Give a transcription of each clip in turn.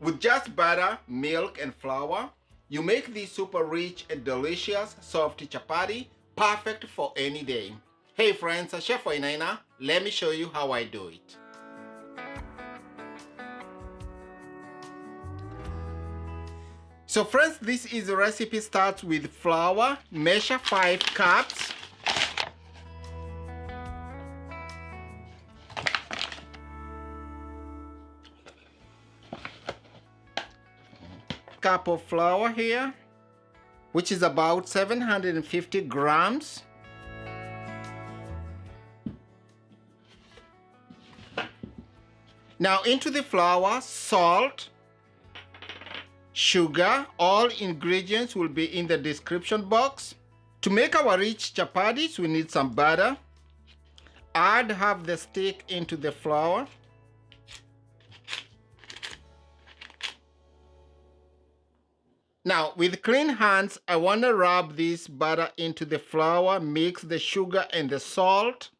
With just butter, milk, and flour, you make this super rich and delicious soft chapati perfect for any day. Hey friends, uh, Chef Wainaina, let me show you how I do it. So friends, this is the recipe starts with flour, measure 5 cups. Cup of flour here, which is about 750 grams. Now into the flour, salt, sugar. All ingredients will be in the description box. To make our rich chapatis, we need some butter. Add half the stick into the flour. Now, with clean hands, I want to rub this butter into the flour, mix the sugar and the salt.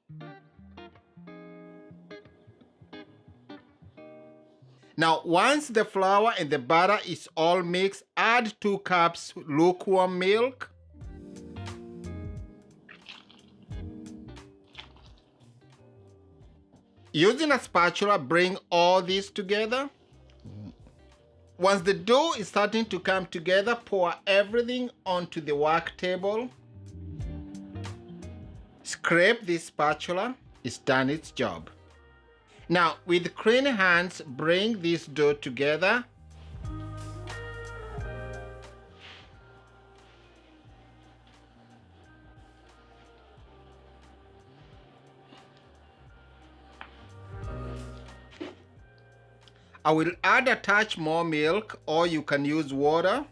Now, once the flour and the butter is all mixed, add 2 cups lukewarm milk. Using a spatula, bring all this together. Once the dough is starting to come together, pour everything onto the work table. Scrape this spatula, it's done its job. Now, with clean hands, bring this dough together. I will add a touch more milk or you can use water.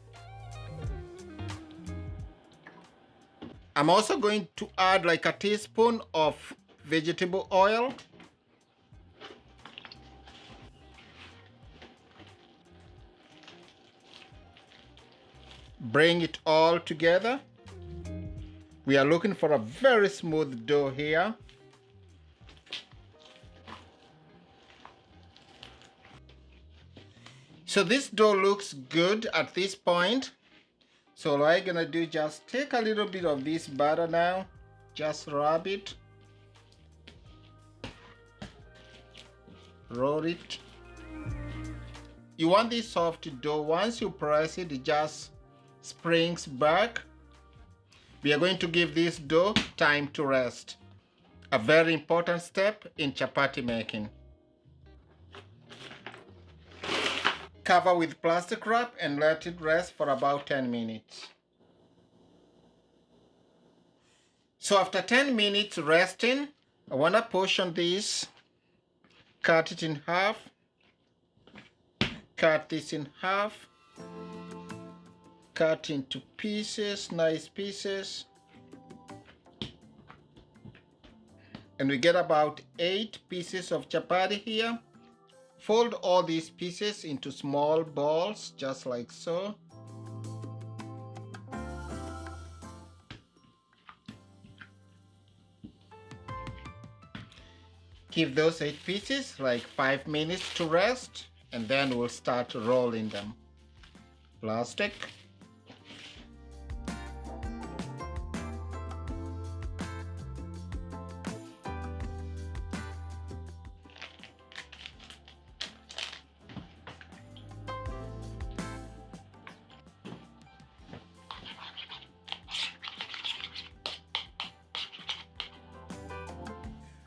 I'm also going to add like a teaspoon of vegetable oil. bring it all together we are looking for a very smooth dough here so this dough looks good at this point so what I'm gonna do just take a little bit of this butter now just rub it roll it you want this soft dough once you press it, it just springs back. We are going to give this dough time to rest. A very important step in chapati making. Cover with plastic wrap and let it rest for about 10 minutes. So after 10 minutes resting, I want to portion this, cut it in half, cut this in half, cut into pieces, nice pieces. And we get about eight pieces of chapati here. Fold all these pieces into small balls, just like so. Give those eight pieces like five minutes to rest and then we'll start rolling them. Plastic.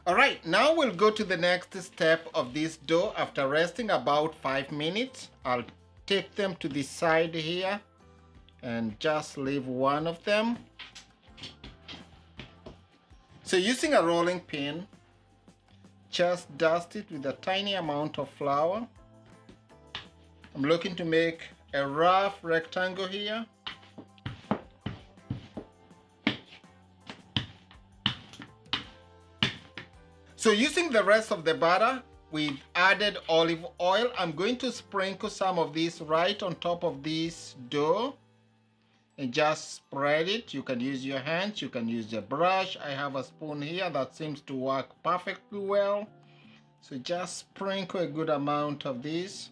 Alright, now we'll go to the next step of this dough after resting about 5 minutes. I'll take them to the side here and just leave one of them. So using a rolling pin, just dust it with a tiny amount of flour. I'm looking to make a rough rectangle here. So using the rest of the butter, we've added olive oil. I'm going to sprinkle some of this right on top of this dough and just spread it. You can use your hands, you can use a brush. I have a spoon here that seems to work perfectly well. So just sprinkle a good amount of this.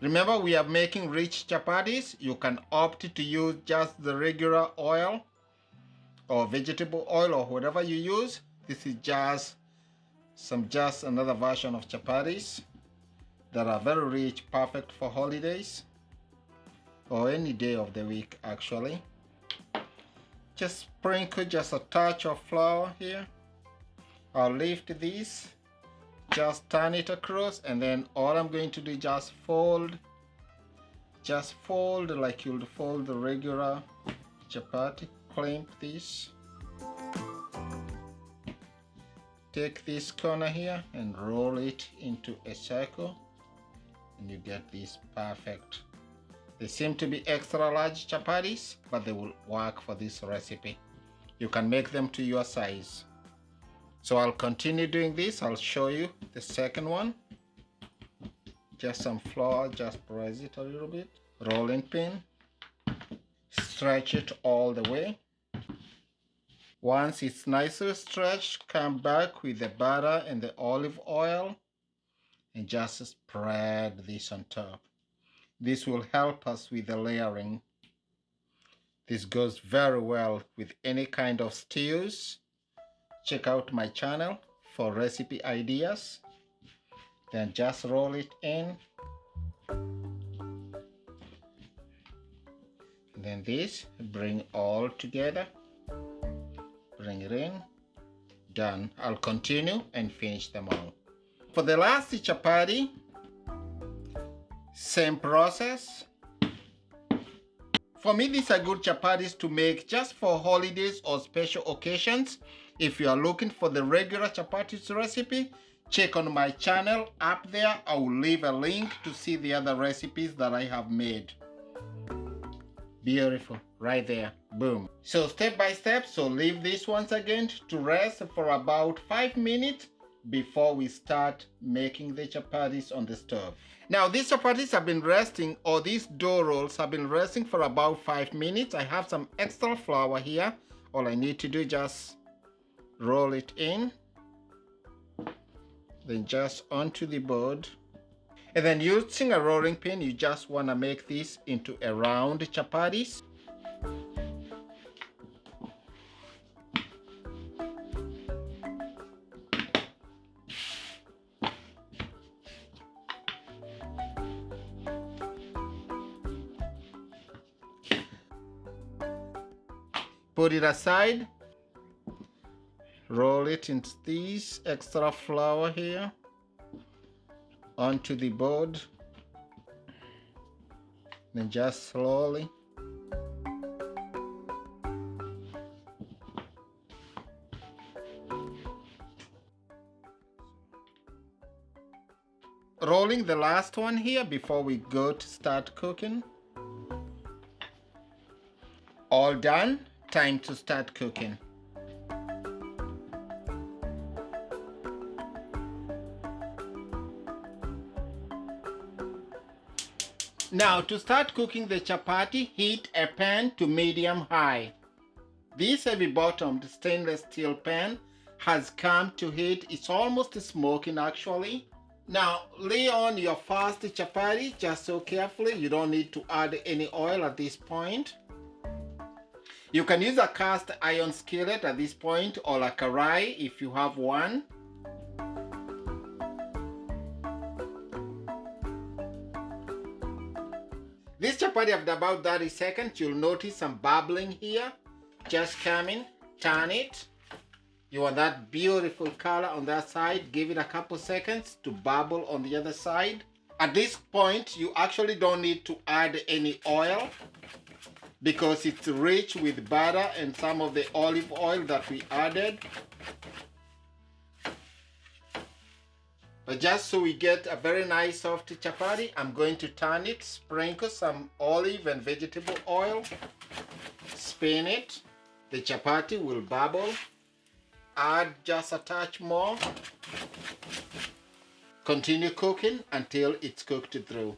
Remember, we are making rich chapatis. You can opt to use just the regular oil or vegetable oil or whatever you use. This is just some just another version of chapatis that are very rich, perfect for holidays or any day of the week actually. Just sprinkle just a touch of flour here. I'll lift this just turn it across and then all I'm going to do is just fold just fold like you'll fold the regular chapati clamp this take this corner here and roll it into a circle and you get this perfect they seem to be extra large chapatis but they will work for this recipe you can make them to your size so I'll continue doing this. I'll show you the second one. Just some flour, just press it a little bit. Rolling pin. Stretch it all the way. Once it's nicely stretched, come back with the butter and the olive oil and just spread this on top. This will help us with the layering. This goes very well with any kind of stews check out my channel for recipe ideas then just roll it in then this bring all together bring it in done I'll continue and finish them all for the last chapati same process for me, these are good chapatis to make just for holidays or special occasions. If you are looking for the regular chapatis recipe, check on my channel up there. I will leave a link to see the other recipes that I have made. Beautiful, right there, boom. So step by step, so leave this once again to rest for about 5 minutes before we start making the chapatis on the stove. Now these chapatis have been resting or these dough rolls have been resting for about 5 minutes. I have some extra flour here. All I need to do is just roll it in. Then just onto the board. And then using a rolling pin, you just want to make this into a round chapatis. put it aside roll it into this extra flour here onto the board. Then just slowly. Rolling the last one here before we go to start cooking. All done. Time to start cooking. Now to start cooking the chapati, heat a pan to medium high. This heavy bottomed stainless steel pan has come to heat. It's almost smoking actually. Now lay on your first chapati just so carefully. You don't need to add any oil at this point. You can use a cast iron skillet at this point or a karai if you have one. After about 30 seconds, you'll notice some bubbling here. Just coming, turn it. You want that beautiful color on that side. Give it a couple seconds to bubble on the other side. At this point, you actually don't need to add any oil because it's rich with butter and some of the olive oil that we added. But just so we get a very nice soft chapati, I'm going to turn it, sprinkle some olive and vegetable oil, spin it. The chapati will bubble. Add just a touch more. Continue cooking until it's cooked through.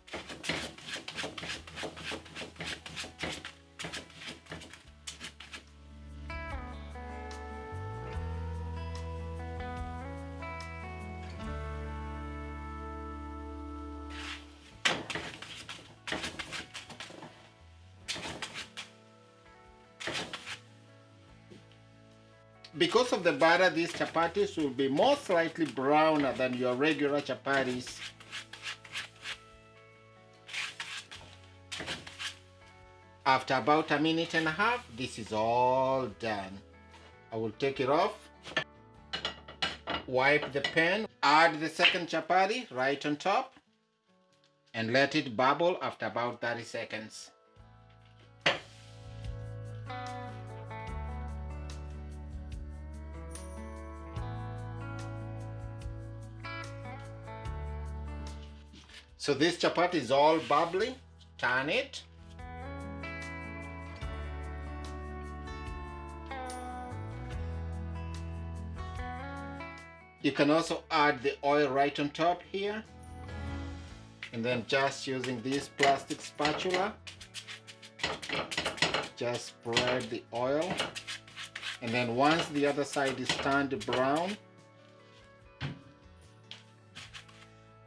The batter, these chapatis will be more slightly browner than your regular chapatis. After about a minute and a half, this is all done. I will take it off, wipe the pan, add the second chapati right on top, and let it bubble after about 30 seconds. So this chapati is all bubbly. Turn it. You can also add the oil right on top here. And then just using this plastic spatula, just spread the oil. And then once the other side is turned brown,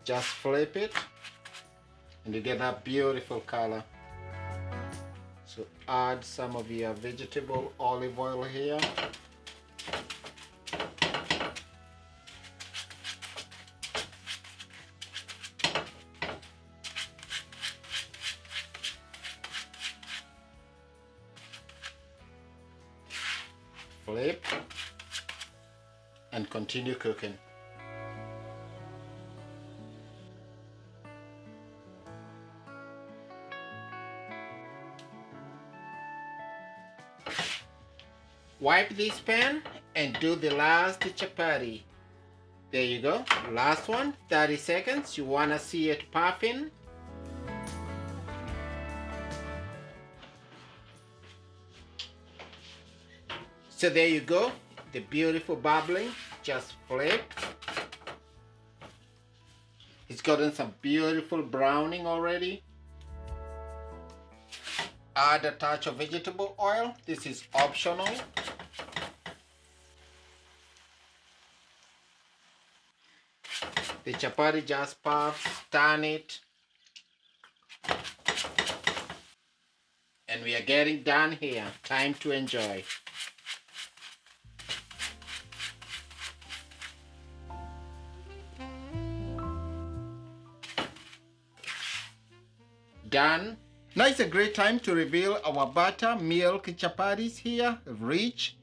just flip it and you get that beautiful color. So add some of your vegetable olive oil here. flip and continue cooking. Wipe this pan and do the last chapati. There you go. Last one, 30 seconds. You wanna see it puffing. So there you go, the beautiful bubbling, just flipped. It's gotten some beautiful browning already. Add a touch of vegetable oil, this is optional. The chapati just puffs, turn it. And we are getting done here, time to enjoy. done. Now it's a great time to reveal our butter milk chapatis here. Rich,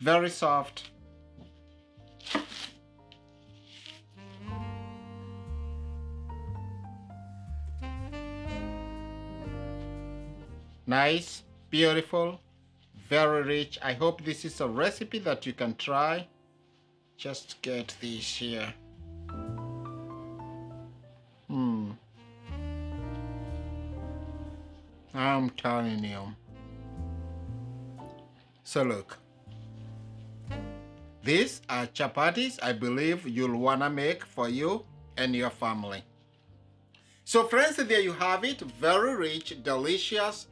very soft. Nice, beautiful, very rich. I hope this is a recipe that you can try. Just get this here. Hmm. I'm telling you. So look. These are chapatis I believe you'll wanna make for you and your family. So friends, there you have it. Very rich, delicious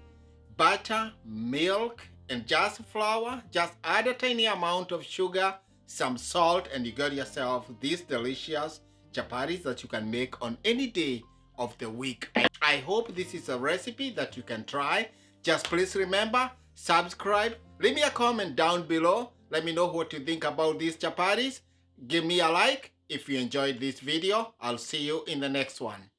butter, milk, and just flour. Just add a tiny amount of sugar, some salt, and you got yourself these delicious chapatis that you can make on any day of the week. I hope this is a recipe that you can try. Just please remember, subscribe, leave me a comment down below. Let me know what you think about these chapatis. Give me a like if you enjoyed this video. I'll see you in the next one.